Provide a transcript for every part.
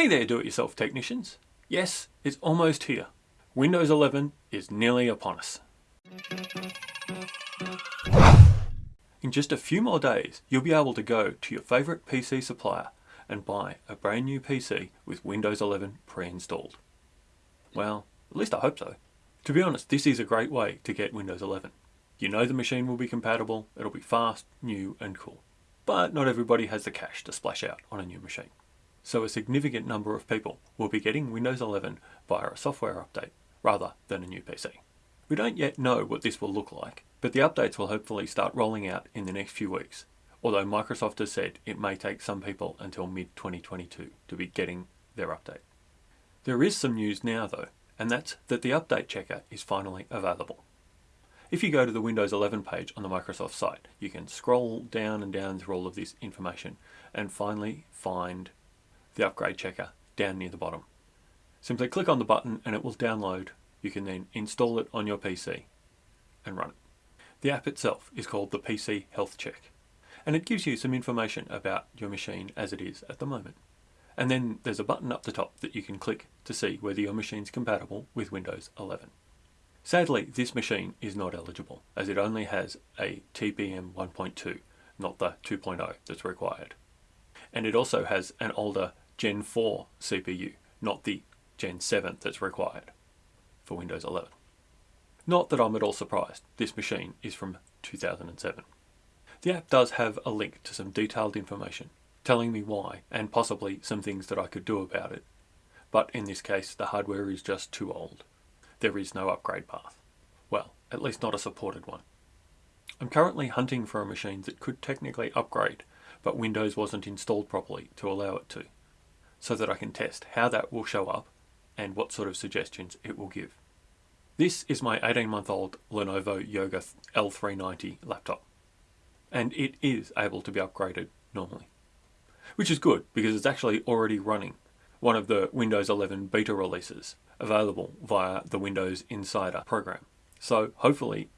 Hey there do-it-yourself technicians. Yes, it's almost here. Windows 11 is nearly upon us. In just a few more days, you'll be able to go to your favourite PC supplier and buy a brand new PC with Windows 11 pre-installed. Well, at least I hope so. To be honest, this is a great way to get Windows 11. You know the machine will be compatible, it'll be fast, new and cool. But not everybody has the cash to splash out on a new machine. So a significant number of people will be getting Windows 11 via a software update rather than a new PC. We don't yet know what this will look like, but the updates will hopefully start rolling out in the next few weeks, although Microsoft has said it may take some people until mid-2022 to be getting their update. There is some news now though, and that's that the update checker is finally available. If you go to the Windows 11 page on the Microsoft site, you can scroll down and down through all of this information and finally find the upgrade checker down near the bottom. Simply click on the button and it will download. You can then install it on your PC and run it. The app itself is called the PC Health Check and it gives you some information about your machine as it is at the moment. And then there's a button up the top that you can click to see whether your machine is compatible with Windows 11. Sadly, this machine is not eligible as it only has a TPM 1.2, not the 2.0 that's required. And it also has an older Gen 4 CPU, not the Gen 7 that's required for Windows 11. Not that I'm at all surprised, this machine is from 2007. The app does have a link to some detailed information telling me why and possibly some things that I could do about it. But in this case, the hardware is just too old. There is no upgrade path. Well, at least not a supported one. I'm currently hunting for a machine that could technically upgrade, but Windows wasn't installed properly to allow it to, so that I can test how that will show up and what sort of suggestions it will give. This is my 18 month old Lenovo Yoga L390 laptop and it is able to be upgraded normally. Which is good because it's actually already running one of the Windows 11 beta releases available via the Windows Insider program. So hopefully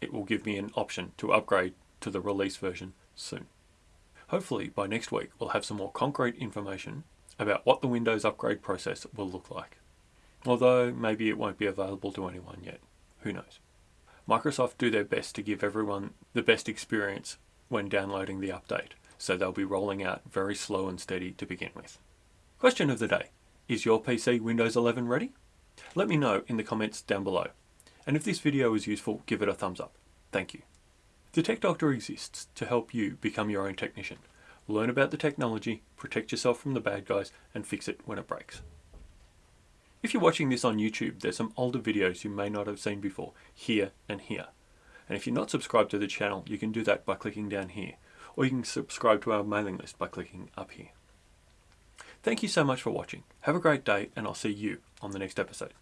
it will give me an option to upgrade to the release version soon. Hopefully by next week we'll have some more concrete information about what the Windows upgrade process will look like although maybe it won't be available to anyone yet. Who knows? Microsoft do their best to give everyone the best experience when downloading the update, so they'll be rolling out very slow and steady to begin with. Question of the day. Is your PC Windows 11 ready? Let me know in the comments down below. And if this video was useful, give it a thumbs up. Thank you. The Tech Doctor exists to help you become your own technician. Learn about the technology, protect yourself from the bad guys, and fix it when it breaks. If you're watching this on YouTube, there's some older videos you may not have seen before, here and here. And if you're not subscribed to the channel, you can do that by clicking down here, or you can subscribe to our mailing list by clicking up here. Thank you so much for watching. Have a great day, and I'll see you on the next episode.